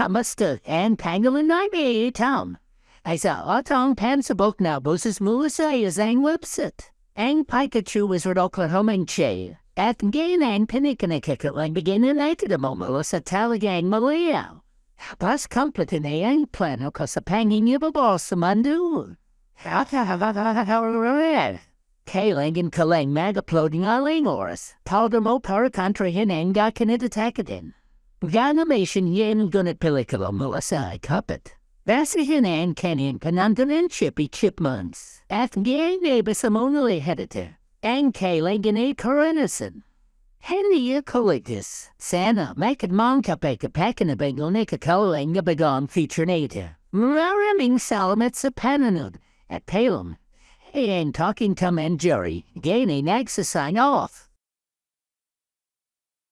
kamastu and pangolin naibe town. I saw otong pansabok na boses mulasa is ang website. Ang Pikachu wizard Oklahoma che. At gain ang pinikanikikit lang begin in ay mo sa talagang maliyaw. Pas complete na ang plano ko sa pangin niyo ba sa mandu. Kailang and kalang mag-uploading aling oras. Powder mo para contra hinang ga kinitatakadin. Ganimation yen gunit pelikula mo sa kapit. Basi hinan kanin panandanin chippy chipmunks. At gang neighbor sa monally hedita. Ang kailang ganay karanasan. Henry collectus. Sana make mong kapay kapakan na bengal na kakalang gabagon feature nata. Maraming salamat sa pananood at palom Hey, ain't talking Tom and Jerry. Gaining sign off.